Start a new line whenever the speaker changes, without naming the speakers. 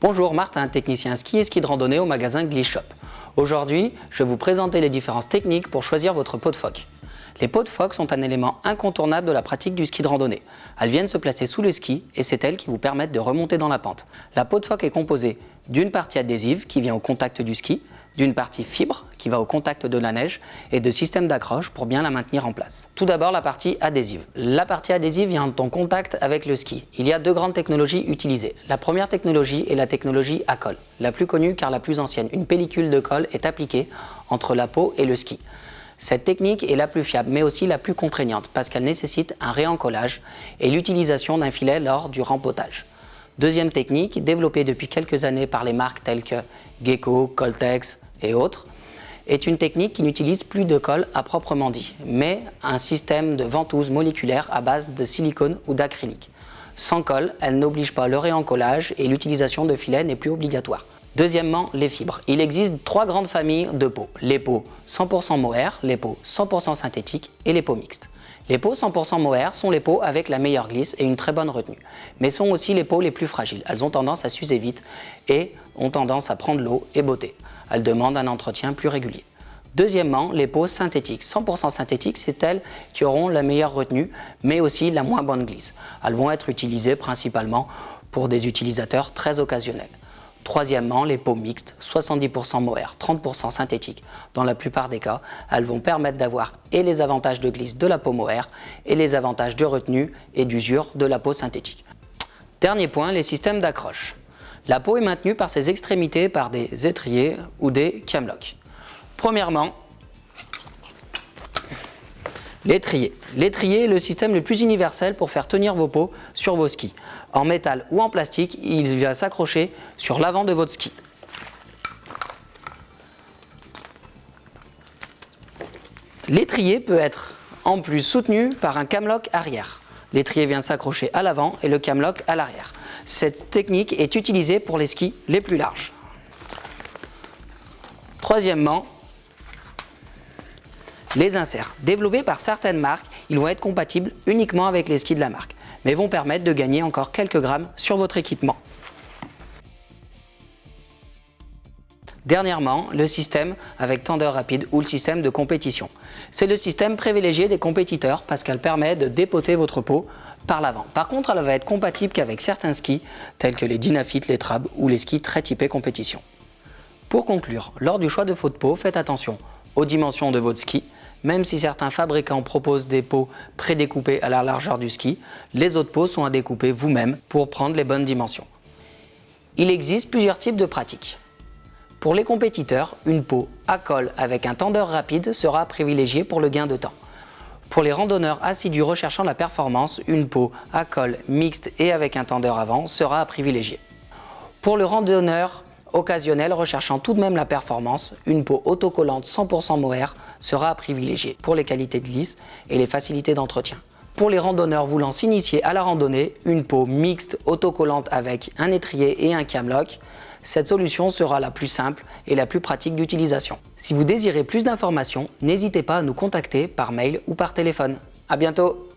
Bonjour, Martin, technicien ski et ski de randonnée au magasin Gliss Shop. Aujourd'hui, je vais vous présenter les différentes techniques pour choisir votre peau de phoque. Les peaux de phoque sont un élément incontournable de la pratique du ski de randonnée. Elles viennent se placer sous le ski et c'est elles qui vous permettent de remonter dans la pente. La peau de phoque est composée d'une partie adhésive qui vient au contact du ski, d'une partie fibre qui va au contact de la neige et de systèmes d'accroche pour bien la maintenir en place. Tout d'abord la partie adhésive. La partie adhésive vient en contact avec le ski. Il y a deux grandes technologies utilisées. La première technologie est la technologie à colle, la plus connue car la plus ancienne. Une pellicule de colle est appliquée entre la peau et le ski. Cette technique est la plus fiable mais aussi la plus contraignante parce qu'elle nécessite un réencollage et l'utilisation d'un filet lors du rempotage. Deuxième technique, développée depuis quelques années par les marques telles que Gecko, Coltex, et autres, est une technique qui n'utilise plus de colle à proprement dit, mais un système de ventouse moléculaire à base de silicone ou d'acrylique. Sans colle, elle n'oblige pas le réencollage et l'utilisation de filets n'est plus obligatoire. Deuxièmement, les fibres. Il existe trois grandes familles de peaux. Les peaux 100% mohair, les peaux 100% synthétiques et les peaux mixtes. Les peaux 100% mohair sont les peaux avec la meilleure glisse et une très bonne retenue, mais sont aussi les peaux les plus fragiles. Elles ont tendance à s'user vite et ont tendance à prendre l'eau et botter. Elles demandent un entretien plus régulier. Deuxièmement, les peaux synthétiques. 100% synthétiques, c'est elles qui auront la meilleure retenue, mais aussi la moins bonne glisse. Elles vont être utilisées principalement pour des utilisateurs très occasionnels. Troisièmement, les peaux mixtes, 70% mohair, 30% synthétique. Dans la plupart des cas, elles vont permettre d'avoir et les avantages de glisse de la peau mohair et les avantages de retenue et d'usure de la peau synthétique. Dernier point, les systèmes d'accroche. La peau est maintenue par ses extrémités par des étriers ou des camlocks. Premièrement, l'étrier. L'étrier est le système le plus universel pour faire tenir vos peaux sur vos skis en métal ou en plastique, il va s'accrocher sur l'avant de votre ski. L'étrier peut être en plus soutenu par un camelock arrière. L'étrier vient s'accrocher à l'avant et le camelock à l'arrière. Cette technique est utilisée pour les skis les plus larges. Troisièmement, les inserts. Développés par certaines marques, ils vont être compatibles uniquement avec les skis de la marque mais vont permettre de gagner encore quelques grammes sur votre équipement. Dernièrement, le système avec tendeur rapide ou le système de compétition. C'est le système privilégié des compétiteurs parce qu'elle permet de dépoter votre peau par l'avant. Par contre, elle va être compatible qu'avec certains skis tels que les Dynafit, les Trab ou les skis très typés compétition. Pour conclure, lors du choix de votre peau, faites attention aux dimensions de votre ski, même si certains fabricants proposent des pots prédécoupés à la largeur du ski, les autres pots sont à découper vous-même pour prendre les bonnes dimensions. Il existe plusieurs types de pratiques. Pour les compétiteurs, une peau à colle avec un tendeur rapide sera privilégiée pour le gain de temps. Pour les randonneurs assidus recherchant la performance, une peau à colle mixte et avec un tendeur avant sera à privilégier. Pour le randonneur occasionnel recherchant tout de même la performance, une peau autocollante 100% mohair sera à privilégier pour les qualités de glisse et les facilités d'entretien. Pour les randonneurs voulant s'initier à la randonnée, une peau mixte autocollante avec un étrier et un camlock, cette solution sera la plus simple et la plus pratique d'utilisation. Si vous désirez plus d'informations, n'hésitez pas à nous contacter par mail ou par téléphone. A bientôt